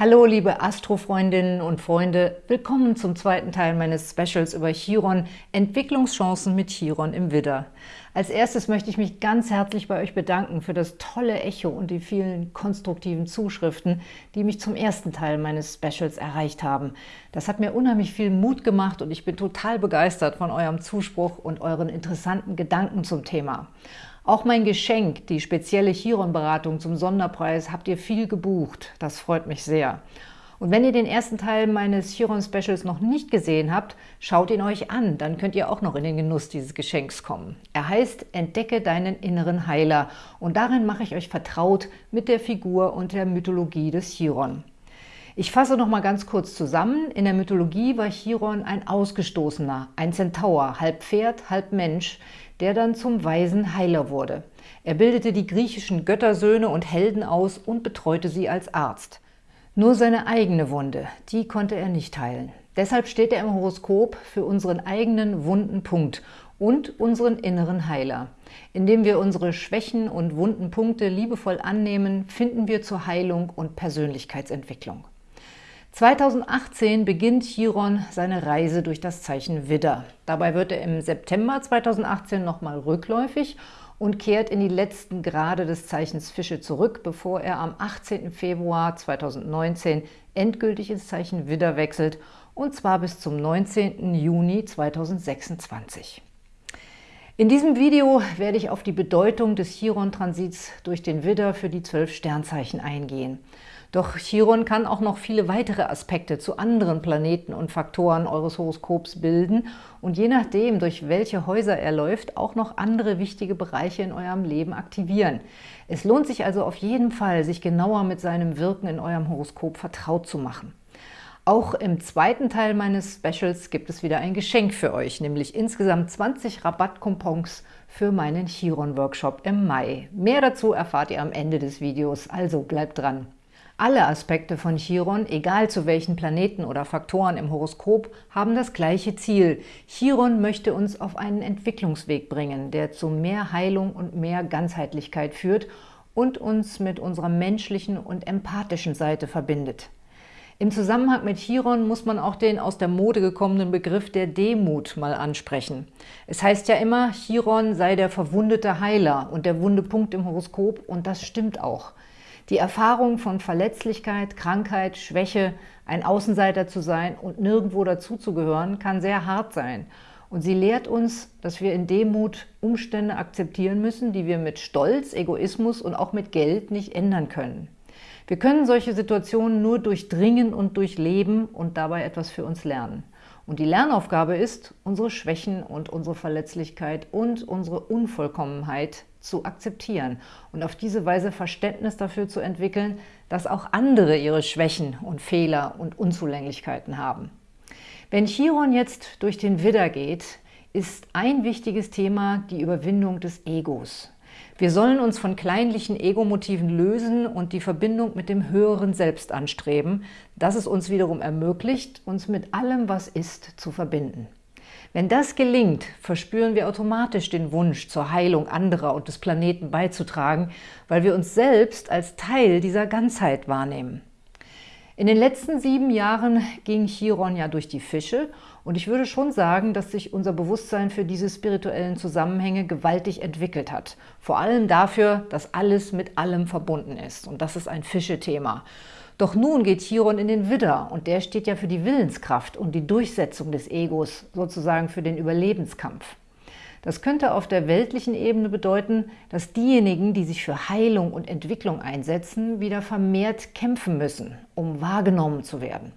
Hallo liebe Astrofreundinnen und Freunde, willkommen zum zweiten Teil meines Specials über Chiron, Entwicklungschancen mit Chiron im Widder. Als erstes möchte ich mich ganz herzlich bei euch bedanken für das tolle Echo und die vielen konstruktiven Zuschriften, die mich zum ersten Teil meines Specials erreicht haben. Das hat mir unheimlich viel Mut gemacht und ich bin total begeistert von eurem Zuspruch und euren interessanten Gedanken zum Thema. Auch mein Geschenk, die spezielle Chiron-Beratung zum Sonderpreis, habt ihr viel gebucht. Das freut mich sehr. Und wenn ihr den ersten Teil meines Chiron-Specials noch nicht gesehen habt, schaut ihn euch an, dann könnt ihr auch noch in den Genuss dieses Geschenks kommen. Er heißt Entdecke deinen inneren Heiler und darin mache ich euch vertraut mit der Figur und der Mythologie des Chiron. Ich fasse noch mal ganz kurz zusammen. In der Mythologie war Chiron ein Ausgestoßener, ein Zentaur, halb Pferd, halb Mensch, der dann zum weisen Heiler wurde. Er bildete die griechischen Göttersöhne und Helden aus und betreute sie als Arzt. Nur seine eigene Wunde, die konnte er nicht heilen. Deshalb steht er im Horoskop für unseren eigenen wunden Punkt und unseren inneren Heiler. Indem wir unsere Schwächen und wunden Punkte liebevoll annehmen, finden wir zur Heilung und Persönlichkeitsentwicklung. 2018 beginnt Chiron seine Reise durch das Zeichen Widder. Dabei wird er im September 2018 nochmal rückläufig und kehrt in die letzten Grade des Zeichens Fische zurück, bevor er am 18. Februar 2019 endgültig ins Zeichen Widder wechselt, und zwar bis zum 19. Juni 2026. In diesem Video werde ich auf die Bedeutung des Chiron-Transits durch den Widder für die zwölf Sternzeichen eingehen. Doch Chiron kann auch noch viele weitere Aspekte zu anderen Planeten und Faktoren eures Horoskops bilden und je nachdem, durch welche Häuser er läuft, auch noch andere wichtige Bereiche in eurem Leben aktivieren. Es lohnt sich also auf jeden Fall, sich genauer mit seinem Wirken in eurem Horoskop vertraut zu machen. Auch im zweiten Teil meines Specials gibt es wieder ein Geschenk für euch, nämlich insgesamt 20 Rabattcoupons für meinen Chiron-Workshop im Mai. Mehr dazu erfahrt ihr am Ende des Videos, also bleibt dran! Alle Aspekte von Chiron, egal zu welchen Planeten oder Faktoren im Horoskop, haben das gleiche Ziel. Chiron möchte uns auf einen Entwicklungsweg bringen, der zu mehr Heilung und mehr Ganzheitlichkeit führt und uns mit unserer menschlichen und empathischen Seite verbindet. Im Zusammenhang mit Chiron muss man auch den aus der Mode gekommenen Begriff der Demut mal ansprechen. Es heißt ja immer, Chiron sei der verwundete Heiler und der wunde Punkt im Horoskop und das stimmt auch. Die Erfahrung von Verletzlichkeit, Krankheit, Schwäche, ein Außenseiter zu sein und nirgendwo dazuzugehören, kann sehr hart sein. Und sie lehrt uns, dass wir in Demut Umstände akzeptieren müssen, die wir mit Stolz, Egoismus und auch mit Geld nicht ändern können. Wir können solche Situationen nur durchdringen und durchleben und dabei etwas für uns lernen. Und die Lernaufgabe ist, unsere Schwächen und unsere Verletzlichkeit und unsere Unvollkommenheit zu akzeptieren und auf diese Weise Verständnis dafür zu entwickeln, dass auch andere ihre Schwächen und Fehler und Unzulänglichkeiten haben. Wenn Chiron jetzt durch den Widder geht, ist ein wichtiges Thema die Überwindung des Egos. Wir sollen uns von kleinlichen Ego-Motiven lösen und die Verbindung mit dem höheren Selbst anstreben, das es uns wiederum ermöglicht, uns mit allem, was ist, zu verbinden. Wenn das gelingt, verspüren wir automatisch den Wunsch, zur Heilung anderer und des Planeten beizutragen, weil wir uns selbst als Teil dieser Ganzheit wahrnehmen. In den letzten sieben Jahren ging Chiron ja durch die Fische und ich würde schon sagen, dass sich unser Bewusstsein für diese spirituellen Zusammenhänge gewaltig entwickelt hat. Vor allem dafür, dass alles mit allem verbunden ist und das ist ein Fische-Thema. Doch nun geht Chiron in den Widder und der steht ja für die Willenskraft und die Durchsetzung des Egos, sozusagen für den Überlebenskampf. Das könnte auf der weltlichen Ebene bedeuten, dass diejenigen, die sich für Heilung und Entwicklung einsetzen, wieder vermehrt kämpfen müssen, um wahrgenommen zu werden.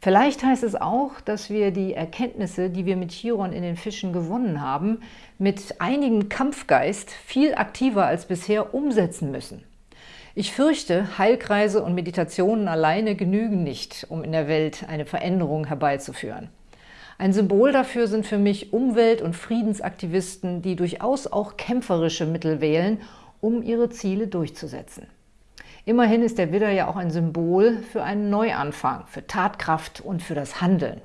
Vielleicht heißt es auch, dass wir die Erkenntnisse, die wir mit Chiron in den Fischen gewonnen haben, mit einigem Kampfgeist viel aktiver als bisher umsetzen müssen. Ich fürchte, Heilkreise und Meditationen alleine genügen nicht, um in der Welt eine Veränderung herbeizuführen. Ein Symbol dafür sind für mich Umwelt- und Friedensaktivisten, die durchaus auch kämpferische Mittel wählen, um ihre Ziele durchzusetzen. Immerhin ist der Widder ja auch ein Symbol für einen Neuanfang, für Tatkraft und für das Handeln.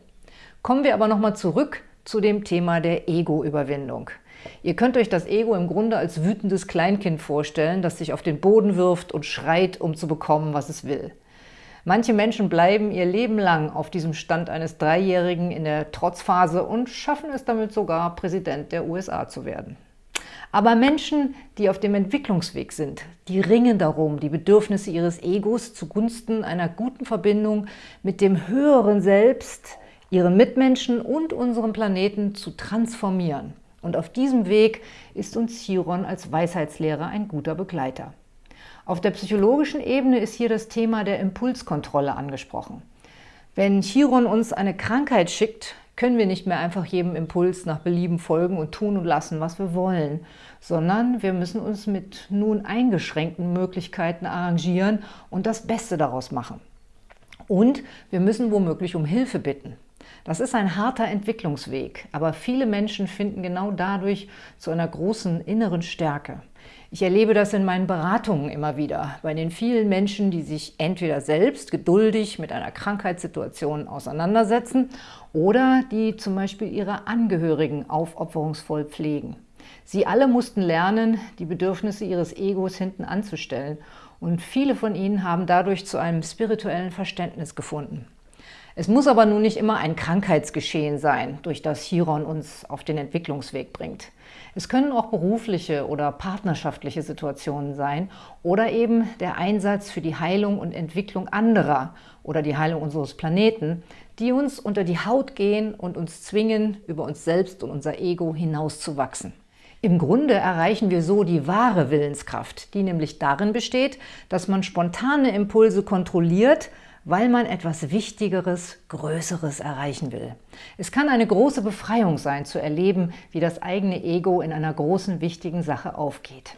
Kommen wir aber nochmal zurück zu dem Thema der Ego-Überwindung. Ihr könnt euch das Ego im Grunde als wütendes Kleinkind vorstellen, das sich auf den Boden wirft und schreit, um zu bekommen, was es will. Manche Menschen bleiben ihr Leben lang auf diesem Stand eines Dreijährigen in der Trotzphase und schaffen es damit sogar, Präsident der USA zu werden. Aber Menschen, die auf dem Entwicklungsweg sind, die ringen darum, die Bedürfnisse ihres Egos zugunsten einer guten Verbindung mit dem höheren Selbst, ihren Mitmenschen und unserem Planeten zu transformieren. Und auf diesem Weg ist uns Chiron als Weisheitslehrer ein guter Begleiter. Auf der psychologischen Ebene ist hier das Thema der Impulskontrolle angesprochen. Wenn Chiron uns eine Krankheit schickt, können wir nicht mehr einfach jedem Impuls nach Belieben folgen und tun und lassen, was wir wollen, sondern wir müssen uns mit nun eingeschränkten Möglichkeiten arrangieren und das Beste daraus machen. Und wir müssen womöglich um Hilfe bitten. Das ist ein harter Entwicklungsweg, aber viele Menschen finden genau dadurch zu einer großen inneren Stärke. Ich erlebe das in meinen Beratungen immer wieder, bei den vielen Menschen, die sich entweder selbst geduldig mit einer Krankheitssituation auseinandersetzen oder die zum Beispiel ihre Angehörigen aufopferungsvoll pflegen. Sie alle mussten lernen, die Bedürfnisse ihres Egos hinten anzustellen und viele von ihnen haben dadurch zu einem spirituellen Verständnis gefunden. Es muss aber nun nicht immer ein Krankheitsgeschehen sein, durch das Chiron uns auf den Entwicklungsweg bringt. Es können auch berufliche oder partnerschaftliche Situationen sein oder eben der Einsatz für die Heilung und Entwicklung anderer oder die Heilung unseres Planeten, die uns unter die Haut gehen und uns zwingen, über uns selbst und unser Ego hinauszuwachsen. Im Grunde erreichen wir so die wahre Willenskraft, die nämlich darin besteht, dass man spontane Impulse kontrolliert, weil man etwas Wichtigeres, Größeres erreichen will. Es kann eine große Befreiung sein, zu erleben, wie das eigene Ego in einer großen, wichtigen Sache aufgeht.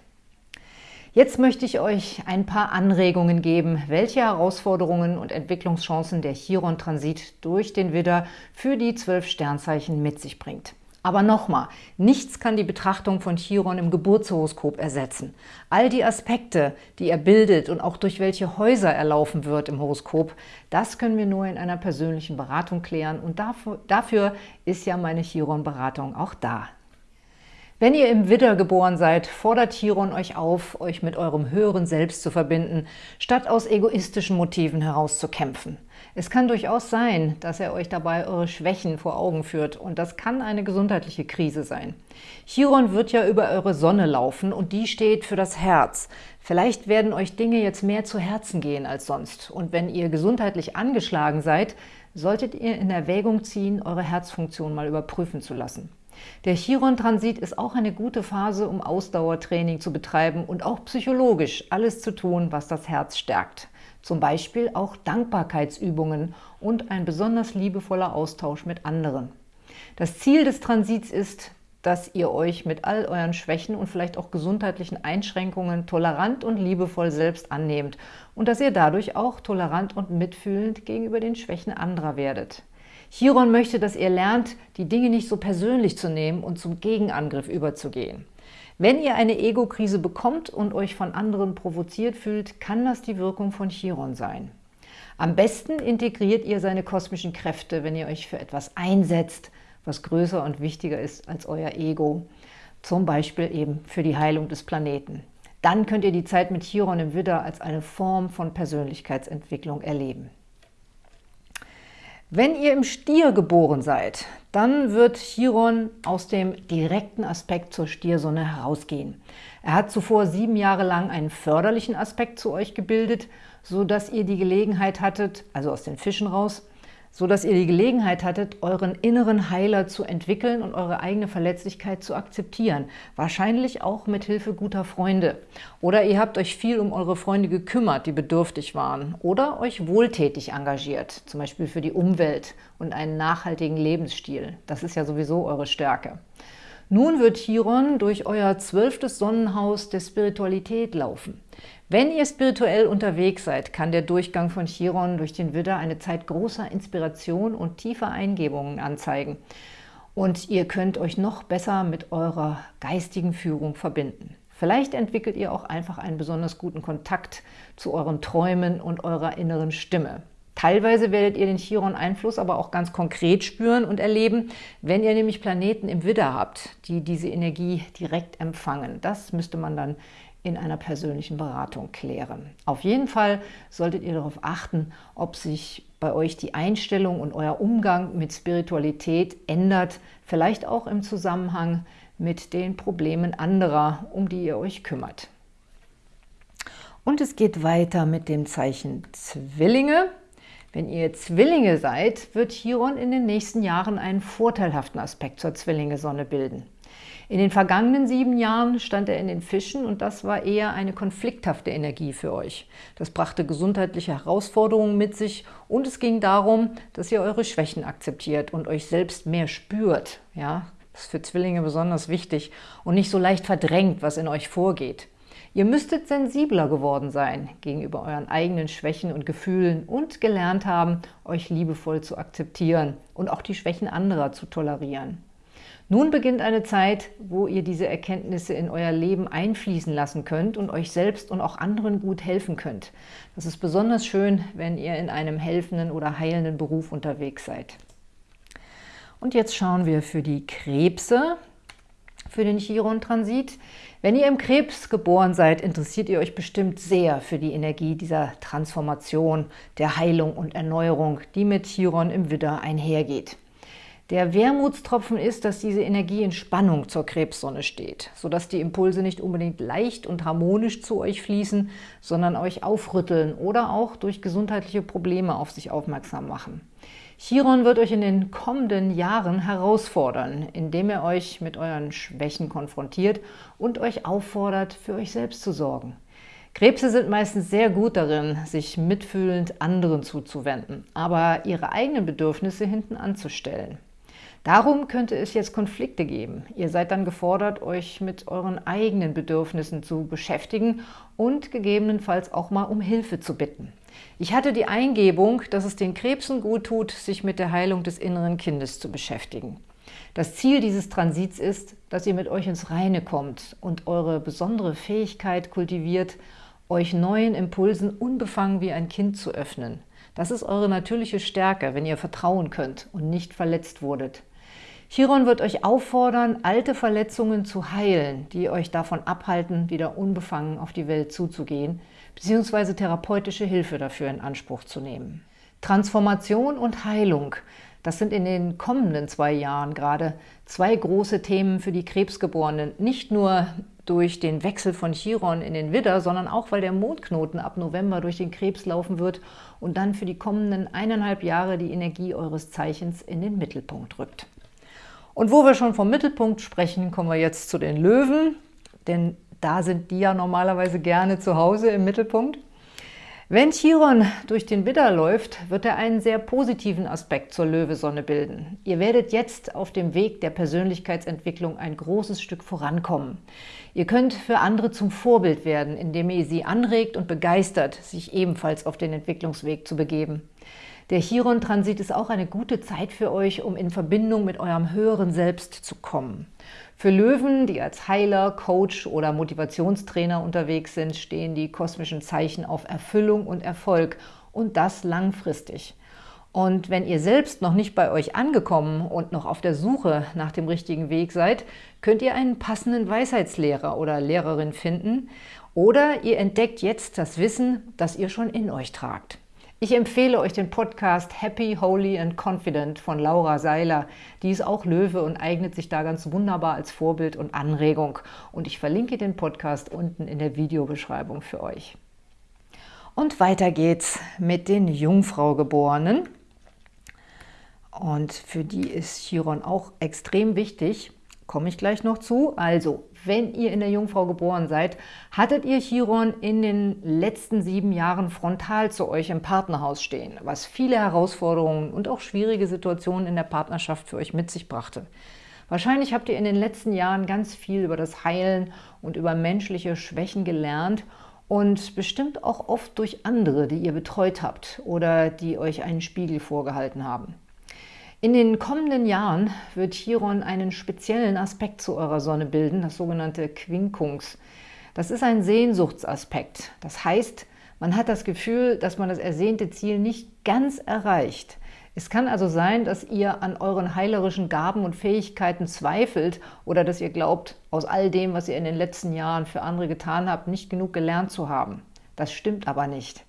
Jetzt möchte ich euch ein paar Anregungen geben, welche Herausforderungen und Entwicklungschancen der Chiron-Transit durch den Widder für die zwölf Sternzeichen mit sich bringt. Aber nochmal, nichts kann die Betrachtung von Chiron im Geburtshoroskop ersetzen. All die Aspekte, die er bildet und auch durch welche Häuser er laufen wird im Horoskop, das können wir nur in einer persönlichen Beratung klären und dafür, dafür ist ja meine Chiron-Beratung auch da. Wenn ihr im Widder geboren seid, fordert Chiron euch auf, euch mit eurem höheren Selbst zu verbinden, statt aus egoistischen Motiven herauszukämpfen. Es kann durchaus sein, dass er euch dabei eure Schwächen vor Augen führt und das kann eine gesundheitliche Krise sein. Chiron wird ja über eure Sonne laufen und die steht für das Herz. Vielleicht werden euch Dinge jetzt mehr zu Herzen gehen als sonst und wenn ihr gesundheitlich angeschlagen seid, solltet ihr in Erwägung ziehen, eure Herzfunktion mal überprüfen zu lassen. Der Chiron-Transit ist auch eine gute Phase, um Ausdauertraining zu betreiben und auch psychologisch alles zu tun, was das Herz stärkt zum Beispiel auch Dankbarkeitsübungen und ein besonders liebevoller Austausch mit anderen. Das Ziel des Transits ist, dass ihr euch mit all euren Schwächen und vielleicht auch gesundheitlichen Einschränkungen tolerant und liebevoll selbst annehmt und dass ihr dadurch auch tolerant und mitfühlend gegenüber den Schwächen anderer werdet. Chiron möchte, dass ihr lernt, die Dinge nicht so persönlich zu nehmen und zum Gegenangriff überzugehen. Wenn ihr eine Ego-Krise bekommt und euch von anderen provoziert fühlt, kann das die Wirkung von Chiron sein. Am besten integriert ihr seine kosmischen Kräfte, wenn ihr euch für etwas einsetzt, was größer und wichtiger ist als euer Ego, zum Beispiel eben für die Heilung des Planeten. Dann könnt ihr die Zeit mit Chiron im Widder als eine Form von Persönlichkeitsentwicklung erleben. Wenn ihr im Stier geboren seid, dann wird Chiron aus dem direkten Aspekt zur Stiersonne herausgehen. Er hat zuvor sieben Jahre lang einen förderlichen Aspekt zu euch gebildet, sodass ihr die Gelegenheit hattet, also aus den Fischen raus, so dass ihr die Gelegenheit hattet, euren inneren Heiler zu entwickeln und eure eigene Verletzlichkeit zu akzeptieren. Wahrscheinlich auch mit Hilfe guter Freunde. Oder ihr habt euch viel um eure Freunde gekümmert, die bedürftig waren. Oder euch wohltätig engagiert, zum Beispiel für die Umwelt und einen nachhaltigen Lebensstil. Das ist ja sowieso eure Stärke. Nun wird Chiron durch euer zwölftes Sonnenhaus der Spiritualität laufen. Wenn ihr spirituell unterwegs seid, kann der Durchgang von Chiron durch den Widder eine Zeit großer Inspiration und tiefer Eingebungen anzeigen. Und ihr könnt euch noch besser mit eurer geistigen Führung verbinden. Vielleicht entwickelt ihr auch einfach einen besonders guten Kontakt zu euren Träumen und eurer inneren Stimme. Teilweise werdet ihr den Chiron-Einfluss aber auch ganz konkret spüren und erleben, wenn ihr nämlich Planeten im Widder habt, die diese Energie direkt empfangen. Das müsste man dann in einer persönlichen Beratung klären. Auf jeden Fall solltet ihr darauf achten, ob sich bei euch die Einstellung und euer Umgang mit Spiritualität ändert, vielleicht auch im Zusammenhang mit den Problemen anderer, um die ihr euch kümmert. Und es geht weiter mit dem Zeichen Zwillinge. Wenn ihr Zwillinge seid, wird Chiron in den nächsten Jahren einen vorteilhaften Aspekt zur Zwillinge-Sonne bilden. In den vergangenen sieben Jahren stand er in den Fischen und das war eher eine konflikthafte Energie für euch. Das brachte gesundheitliche Herausforderungen mit sich und es ging darum, dass ihr eure Schwächen akzeptiert und euch selbst mehr spürt. Ja, das ist für Zwillinge besonders wichtig und nicht so leicht verdrängt, was in euch vorgeht. Ihr müsstet sensibler geworden sein gegenüber euren eigenen Schwächen und Gefühlen und gelernt haben, euch liebevoll zu akzeptieren und auch die Schwächen anderer zu tolerieren. Nun beginnt eine Zeit, wo ihr diese Erkenntnisse in euer Leben einfließen lassen könnt und euch selbst und auch anderen gut helfen könnt. Das ist besonders schön, wenn ihr in einem helfenden oder heilenden Beruf unterwegs seid. Und jetzt schauen wir für die Krebse, für den Chiron-Transit. Wenn ihr im Krebs geboren seid, interessiert ihr euch bestimmt sehr für die Energie dieser Transformation, der Heilung und Erneuerung, die mit Chiron im Widder einhergeht. Der Wermutstropfen ist, dass diese Energie in Spannung zur Krebssonne steht, sodass die Impulse nicht unbedingt leicht und harmonisch zu euch fließen, sondern euch aufrütteln oder auch durch gesundheitliche Probleme auf sich aufmerksam machen. Chiron wird euch in den kommenden Jahren herausfordern, indem er euch mit euren Schwächen konfrontiert und euch auffordert, für euch selbst zu sorgen. Krebse sind meistens sehr gut darin, sich mitfühlend anderen zuzuwenden, aber ihre eigenen Bedürfnisse hinten anzustellen. Darum könnte es jetzt Konflikte geben. Ihr seid dann gefordert, euch mit euren eigenen Bedürfnissen zu beschäftigen und gegebenenfalls auch mal um Hilfe zu bitten. Ich hatte die Eingebung, dass es den Krebsen gut tut, sich mit der Heilung des inneren Kindes zu beschäftigen. Das Ziel dieses Transits ist, dass ihr mit euch ins Reine kommt und eure besondere Fähigkeit kultiviert, euch neuen Impulsen unbefangen wie ein Kind zu öffnen. Das ist eure natürliche Stärke, wenn ihr vertrauen könnt und nicht verletzt wurdet. Chiron wird euch auffordern, alte Verletzungen zu heilen, die euch davon abhalten, wieder unbefangen auf die Welt zuzugehen, beziehungsweise therapeutische Hilfe dafür in Anspruch zu nehmen. Transformation und Heilung, das sind in den kommenden zwei Jahren gerade zwei große Themen für die Krebsgeborenen. Nicht nur durch den Wechsel von Chiron in den Widder, sondern auch, weil der Mondknoten ab November durch den Krebs laufen wird und dann für die kommenden eineinhalb Jahre die Energie eures Zeichens in den Mittelpunkt rückt. Und wo wir schon vom Mittelpunkt sprechen, kommen wir jetzt zu den Löwen, denn da sind die ja normalerweise gerne zu Hause im Mittelpunkt. Wenn Chiron durch den Widder läuft, wird er einen sehr positiven Aspekt zur Löwesonne bilden. Ihr werdet jetzt auf dem Weg der Persönlichkeitsentwicklung ein großes Stück vorankommen. Ihr könnt für andere zum Vorbild werden, indem ihr sie anregt und begeistert, sich ebenfalls auf den Entwicklungsweg zu begeben. Der Chiron-Transit ist auch eine gute Zeit für euch, um in Verbindung mit eurem höheren Selbst zu kommen. Für Löwen, die als Heiler, Coach oder Motivationstrainer unterwegs sind, stehen die kosmischen Zeichen auf Erfüllung und Erfolg und das langfristig. Und wenn ihr selbst noch nicht bei euch angekommen und noch auf der Suche nach dem richtigen Weg seid, könnt ihr einen passenden Weisheitslehrer oder Lehrerin finden oder ihr entdeckt jetzt das Wissen, das ihr schon in euch tragt. Ich empfehle euch den Podcast Happy, Holy and Confident von Laura Seiler. Die ist auch Löwe und eignet sich da ganz wunderbar als Vorbild und Anregung. Und ich verlinke den Podcast unten in der Videobeschreibung für euch. Und weiter geht's mit den Jungfraugeborenen. Und für die ist Chiron auch extrem wichtig. Komme ich gleich noch zu. Also, wenn ihr in der Jungfrau geboren seid, hattet ihr Chiron in den letzten sieben Jahren frontal zu euch im Partnerhaus stehen, was viele Herausforderungen und auch schwierige Situationen in der Partnerschaft für euch mit sich brachte. Wahrscheinlich habt ihr in den letzten Jahren ganz viel über das Heilen und über menschliche Schwächen gelernt und bestimmt auch oft durch andere, die ihr betreut habt oder die euch einen Spiegel vorgehalten haben. In den kommenden Jahren wird Chiron einen speziellen Aspekt zu eurer Sonne bilden, das sogenannte Quinkungs. Das ist ein Sehnsuchtsaspekt. Das heißt, man hat das Gefühl, dass man das ersehnte Ziel nicht ganz erreicht. Es kann also sein, dass ihr an euren heilerischen Gaben und Fähigkeiten zweifelt oder dass ihr glaubt, aus all dem, was ihr in den letzten Jahren für andere getan habt, nicht genug gelernt zu haben. Das stimmt aber nicht.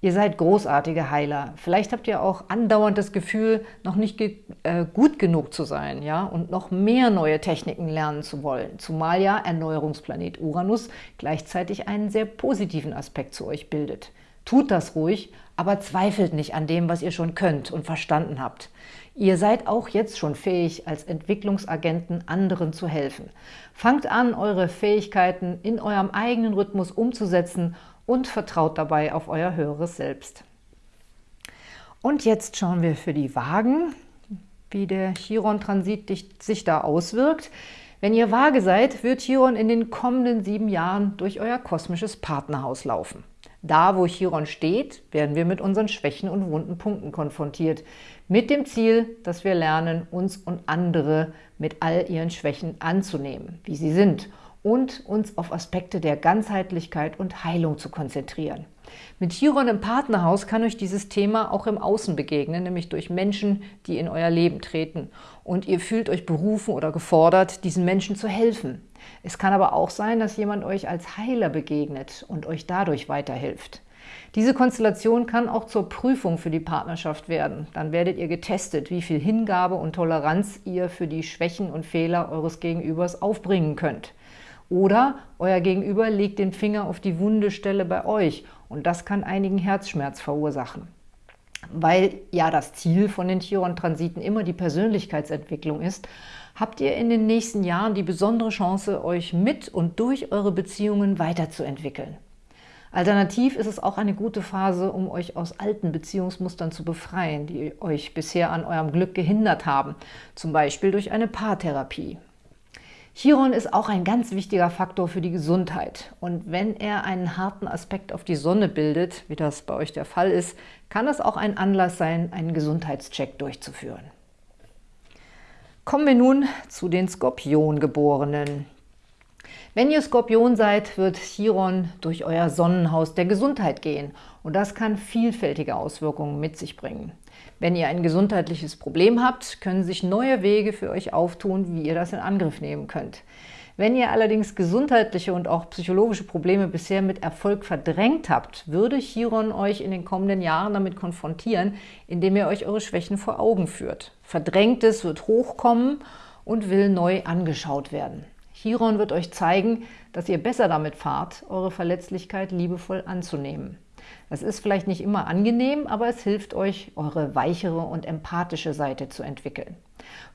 Ihr seid großartige Heiler. Vielleicht habt ihr auch andauernd das Gefühl, noch nicht ge äh, gut genug zu sein ja, und noch mehr neue Techniken lernen zu wollen. Zumal ja Erneuerungsplanet Uranus gleichzeitig einen sehr positiven Aspekt zu euch bildet. Tut das ruhig, aber zweifelt nicht an dem, was ihr schon könnt und verstanden habt. Ihr seid auch jetzt schon fähig, als Entwicklungsagenten anderen zu helfen. Fangt an, eure Fähigkeiten in eurem eigenen Rhythmus umzusetzen und vertraut dabei auf euer höheres Selbst. Und jetzt schauen wir für die Wagen, wie der Chiron-Transit sich da auswirkt. Wenn ihr Waage seid, wird Chiron in den kommenden sieben Jahren durch euer kosmisches Partnerhaus laufen. Da, wo Chiron steht, werden wir mit unseren Schwächen und wunden Punkten konfrontiert, mit dem Ziel, dass wir lernen, uns und andere mit all ihren Schwächen anzunehmen, wie sie sind und uns auf Aspekte der Ganzheitlichkeit und Heilung zu konzentrieren. Mit Chiron im Partnerhaus kann euch dieses Thema auch im Außen begegnen, nämlich durch Menschen, die in euer Leben treten. Und ihr fühlt euch berufen oder gefordert, diesen Menschen zu helfen. Es kann aber auch sein, dass jemand euch als Heiler begegnet und euch dadurch weiterhilft. Diese Konstellation kann auch zur Prüfung für die Partnerschaft werden. Dann werdet ihr getestet, wie viel Hingabe und Toleranz ihr für die Schwächen und Fehler eures Gegenübers aufbringen könnt. Oder euer Gegenüber legt den Finger auf die wunde Stelle bei euch und das kann einigen Herzschmerz verursachen. Weil ja das Ziel von den Chiron-Transiten immer die Persönlichkeitsentwicklung ist, habt ihr in den nächsten Jahren die besondere Chance, euch mit und durch eure Beziehungen weiterzuentwickeln. Alternativ ist es auch eine gute Phase, um euch aus alten Beziehungsmustern zu befreien, die euch bisher an eurem Glück gehindert haben, zum Beispiel durch eine Paartherapie. Chiron ist auch ein ganz wichtiger Faktor für die Gesundheit. Und wenn er einen harten Aspekt auf die Sonne bildet, wie das bei euch der Fall ist, kann es auch ein Anlass sein, einen Gesundheitscheck durchzuführen. Kommen wir nun zu den Skorpiongeborenen. Wenn ihr Skorpion seid, wird Chiron durch euer Sonnenhaus der Gesundheit gehen und das kann vielfältige Auswirkungen mit sich bringen. Wenn ihr ein gesundheitliches Problem habt, können sich neue Wege für euch auftun, wie ihr das in Angriff nehmen könnt. Wenn ihr allerdings gesundheitliche und auch psychologische Probleme bisher mit Erfolg verdrängt habt, würde Chiron euch in den kommenden Jahren damit konfrontieren, indem ihr euch eure Schwächen vor Augen führt. Verdrängtes wird hochkommen und will neu angeschaut werden. Chiron wird euch zeigen, dass ihr besser damit fahrt, eure Verletzlichkeit liebevoll anzunehmen. Das ist vielleicht nicht immer angenehm, aber es hilft euch, eure weichere und empathische Seite zu entwickeln.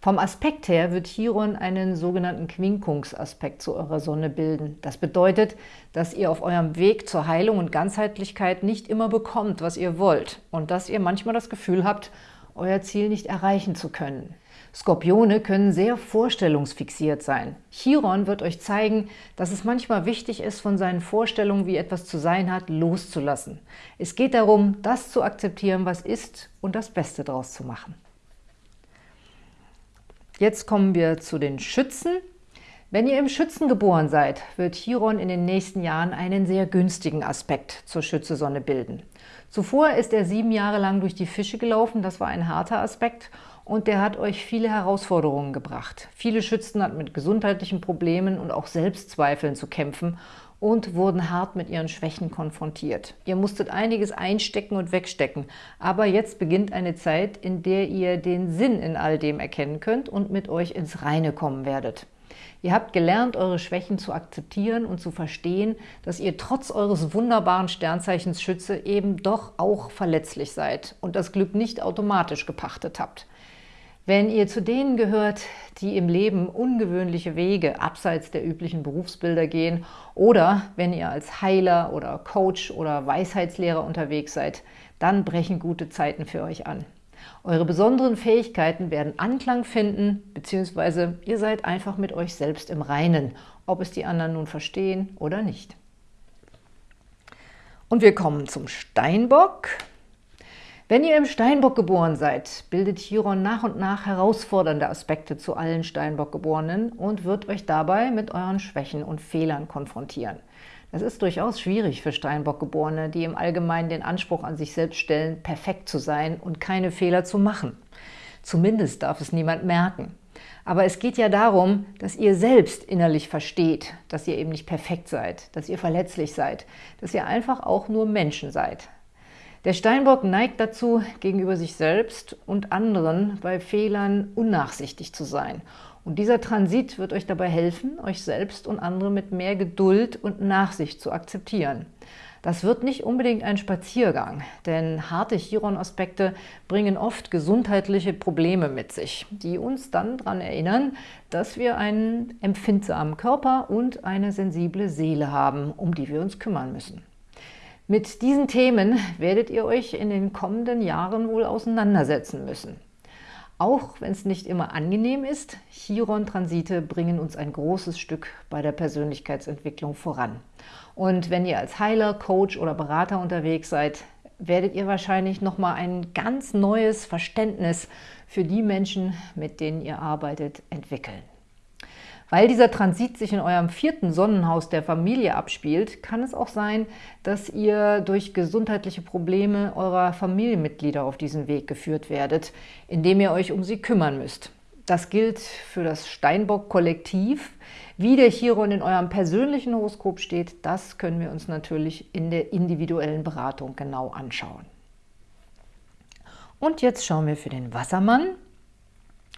Vom Aspekt her wird Chiron einen sogenannten Quinkungsaspekt zu eurer Sonne bilden. Das bedeutet, dass ihr auf eurem Weg zur Heilung und Ganzheitlichkeit nicht immer bekommt, was ihr wollt und dass ihr manchmal das Gefühl habt, euer Ziel nicht erreichen zu können. Skorpione können sehr vorstellungsfixiert sein. Chiron wird euch zeigen, dass es manchmal wichtig ist, von seinen Vorstellungen, wie etwas zu sein hat, loszulassen. Es geht darum, das zu akzeptieren, was ist und das Beste daraus zu machen. Jetzt kommen wir zu den Schützen. Wenn ihr im Schützen geboren seid, wird Chiron in den nächsten Jahren einen sehr günstigen Aspekt zur Schütze-Sonne bilden. Zuvor ist er sieben Jahre lang durch die Fische gelaufen, das war ein harter Aspekt und der hat euch viele Herausforderungen gebracht. Viele Schützen hatten mit gesundheitlichen Problemen und auch Selbstzweifeln zu kämpfen und wurden hart mit ihren Schwächen konfrontiert. Ihr musstet einiges einstecken und wegstecken, aber jetzt beginnt eine Zeit, in der ihr den Sinn in all dem erkennen könnt und mit euch ins Reine kommen werdet. Ihr habt gelernt, eure Schwächen zu akzeptieren und zu verstehen, dass ihr trotz eures wunderbaren Sternzeichens Schütze eben doch auch verletzlich seid und das Glück nicht automatisch gepachtet habt. Wenn ihr zu denen gehört, die im Leben ungewöhnliche Wege abseits der üblichen Berufsbilder gehen oder wenn ihr als Heiler oder Coach oder Weisheitslehrer unterwegs seid, dann brechen gute Zeiten für euch an. Eure besonderen Fähigkeiten werden Anklang finden, beziehungsweise ihr seid einfach mit euch selbst im Reinen, ob es die anderen nun verstehen oder nicht. Und wir kommen zum Steinbock. Wenn ihr im Steinbock geboren seid, bildet Chiron nach und nach herausfordernde Aspekte zu allen Steinbock-Geborenen und wird euch dabei mit euren Schwächen und Fehlern konfrontieren. Das ist durchaus schwierig für Steinbock-Geborene, die im Allgemeinen den Anspruch an sich selbst stellen, perfekt zu sein und keine Fehler zu machen. Zumindest darf es niemand merken. Aber es geht ja darum, dass ihr selbst innerlich versteht, dass ihr eben nicht perfekt seid, dass ihr verletzlich seid, dass ihr einfach auch nur Menschen seid. Der Steinbock neigt dazu, gegenüber sich selbst und anderen bei Fehlern unnachsichtig zu sein. Und dieser Transit wird euch dabei helfen, euch selbst und andere mit mehr Geduld und Nachsicht zu akzeptieren. Das wird nicht unbedingt ein Spaziergang, denn harte Chiron-Aspekte bringen oft gesundheitliche Probleme mit sich, die uns dann daran erinnern, dass wir einen empfindsamen Körper und eine sensible Seele haben, um die wir uns kümmern müssen. Mit diesen Themen werdet ihr euch in den kommenden Jahren wohl auseinandersetzen müssen. Auch wenn es nicht immer angenehm ist, Chiron-Transite bringen uns ein großes Stück bei der Persönlichkeitsentwicklung voran. Und wenn ihr als Heiler, Coach oder Berater unterwegs seid, werdet ihr wahrscheinlich nochmal ein ganz neues Verständnis für die Menschen, mit denen ihr arbeitet, entwickeln. Weil dieser Transit sich in eurem vierten Sonnenhaus der Familie abspielt, kann es auch sein, dass ihr durch gesundheitliche Probleme eurer Familienmitglieder auf diesen Weg geführt werdet, indem ihr euch um sie kümmern müsst. Das gilt für das Steinbock-Kollektiv. Wie der Chiron in eurem persönlichen Horoskop steht, das können wir uns natürlich in der individuellen Beratung genau anschauen. Und jetzt schauen wir für den Wassermann.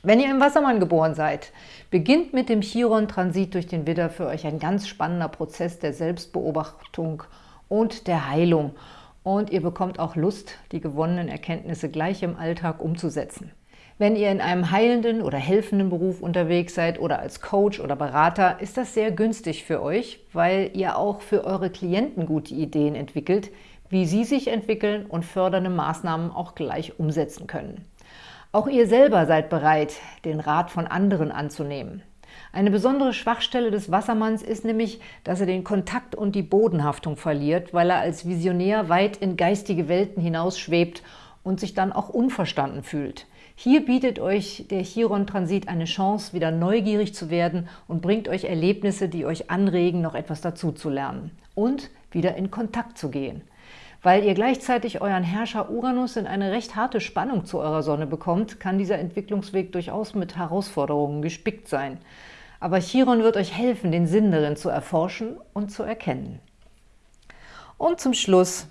Wenn ihr im Wassermann geboren seid, beginnt mit dem Chiron-Transit durch den Widder für euch ein ganz spannender Prozess der Selbstbeobachtung und der Heilung. Und ihr bekommt auch Lust, die gewonnenen Erkenntnisse gleich im Alltag umzusetzen. Wenn ihr in einem heilenden oder helfenden Beruf unterwegs seid oder als Coach oder Berater, ist das sehr günstig für euch, weil ihr auch für eure Klienten gute Ideen entwickelt, wie sie sich entwickeln und fördernde Maßnahmen auch gleich umsetzen können. Auch ihr selber seid bereit, den Rat von anderen anzunehmen. Eine besondere Schwachstelle des Wassermanns ist nämlich, dass er den Kontakt und die Bodenhaftung verliert, weil er als Visionär weit in geistige Welten hinausschwebt und sich dann auch unverstanden fühlt. Hier bietet euch der Chiron-Transit eine Chance, wieder neugierig zu werden und bringt euch Erlebnisse, die euch anregen, noch etwas dazu zu lernen und wieder in Kontakt zu gehen. Weil ihr gleichzeitig euren Herrscher Uranus in eine recht harte Spannung zu eurer Sonne bekommt, kann dieser Entwicklungsweg durchaus mit Herausforderungen gespickt sein. Aber Chiron wird euch helfen, den Sinn darin zu erforschen und zu erkennen. Und zum Schluss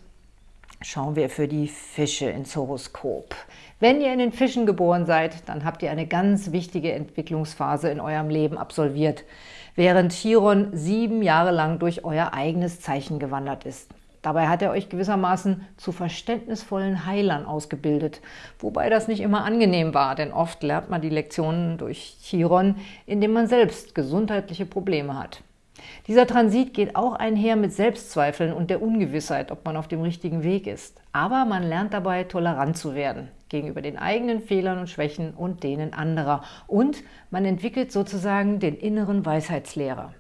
schauen wir für die Fische ins Horoskop. Wenn ihr in den Fischen geboren seid, dann habt ihr eine ganz wichtige Entwicklungsphase in eurem Leben absolviert, während Chiron sieben Jahre lang durch euer eigenes Zeichen gewandert ist. Dabei hat er euch gewissermaßen zu verständnisvollen Heilern ausgebildet, wobei das nicht immer angenehm war, denn oft lernt man die Lektionen durch Chiron, indem man selbst gesundheitliche Probleme hat. Dieser Transit geht auch einher mit Selbstzweifeln und der Ungewissheit, ob man auf dem richtigen Weg ist. Aber man lernt dabei, tolerant zu werden gegenüber den eigenen Fehlern und Schwächen und denen anderer. Und man entwickelt sozusagen den inneren Weisheitslehrer.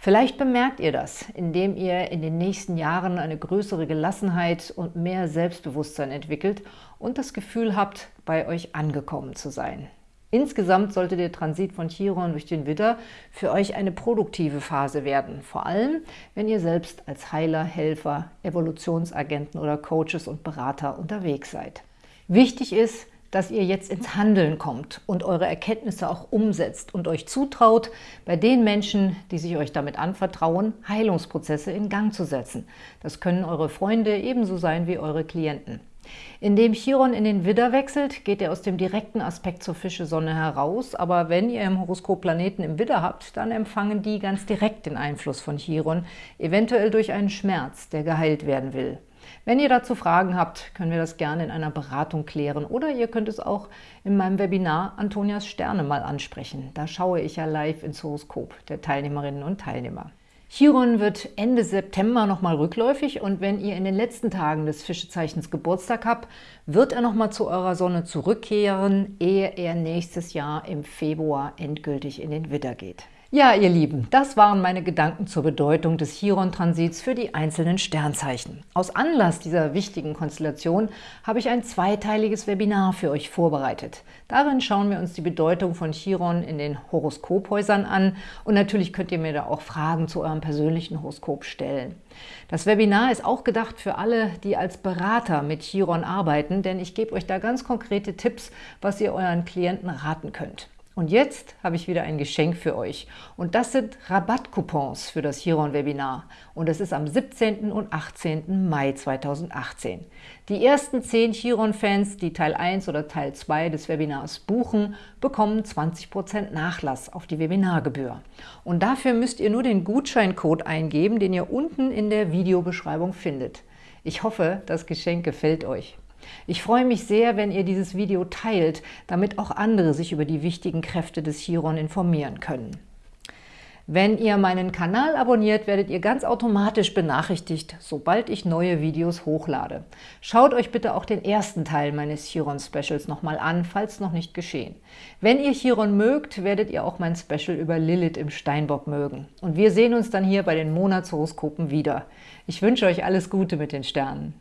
Vielleicht bemerkt ihr das, indem ihr in den nächsten Jahren eine größere Gelassenheit und mehr Selbstbewusstsein entwickelt und das Gefühl habt, bei euch angekommen zu sein. Insgesamt sollte der Transit von Chiron durch den Widder für euch eine produktive Phase werden, vor allem wenn ihr selbst als Heiler, Helfer, Evolutionsagenten oder Coaches und Berater unterwegs seid. Wichtig ist, dass ihr jetzt ins Handeln kommt und eure Erkenntnisse auch umsetzt und euch zutraut, bei den Menschen, die sich euch damit anvertrauen, Heilungsprozesse in Gang zu setzen. Das können eure Freunde ebenso sein wie eure Klienten. Indem Chiron in den Widder wechselt, geht er aus dem direkten Aspekt zur Fische-Sonne heraus, aber wenn ihr im Horoskop Planeten im Widder habt, dann empfangen die ganz direkt den Einfluss von Chiron, eventuell durch einen Schmerz, der geheilt werden will. Wenn ihr dazu Fragen habt, können wir das gerne in einer Beratung klären oder ihr könnt es auch in meinem Webinar Antonias Sterne mal ansprechen. Da schaue ich ja live ins Horoskop der Teilnehmerinnen und Teilnehmer. Chiron wird Ende September nochmal rückläufig und wenn ihr in den letzten Tagen des Fischezeichens Geburtstag habt, wird er nochmal zu eurer Sonne zurückkehren, ehe er nächstes Jahr im Februar endgültig in den Widder geht. Ja, ihr Lieben, das waren meine Gedanken zur Bedeutung des Chiron-Transits für die einzelnen Sternzeichen. Aus Anlass dieser wichtigen Konstellation habe ich ein zweiteiliges Webinar für euch vorbereitet. Darin schauen wir uns die Bedeutung von Chiron in den Horoskophäusern an und natürlich könnt ihr mir da auch Fragen zu eurem persönlichen Horoskop stellen. Das Webinar ist auch gedacht für alle, die als Berater mit Chiron arbeiten, denn ich gebe euch da ganz konkrete Tipps, was ihr euren Klienten raten könnt. Und jetzt habe ich wieder ein Geschenk für euch. Und das sind Rabattcoupons für das Chiron-Webinar. Und es ist am 17. und 18. Mai 2018. Die ersten 10 Chiron-Fans, die Teil 1 oder Teil 2 des Webinars buchen, bekommen 20% Nachlass auf die Webinargebühr. Und dafür müsst ihr nur den Gutscheincode eingeben, den ihr unten in der Videobeschreibung findet. Ich hoffe, das Geschenk gefällt euch. Ich freue mich sehr, wenn ihr dieses Video teilt, damit auch andere sich über die wichtigen Kräfte des Chiron informieren können. Wenn ihr meinen Kanal abonniert, werdet ihr ganz automatisch benachrichtigt, sobald ich neue Videos hochlade. Schaut euch bitte auch den ersten Teil meines Chiron-Specials nochmal an, falls noch nicht geschehen. Wenn ihr Chiron mögt, werdet ihr auch mein Special über Lilith im Steinbock mögen. Und wir sehen uns dann hier bei den Monatshoroskopen wieder. Ich wünsche euch alles Gute mit den Sternen.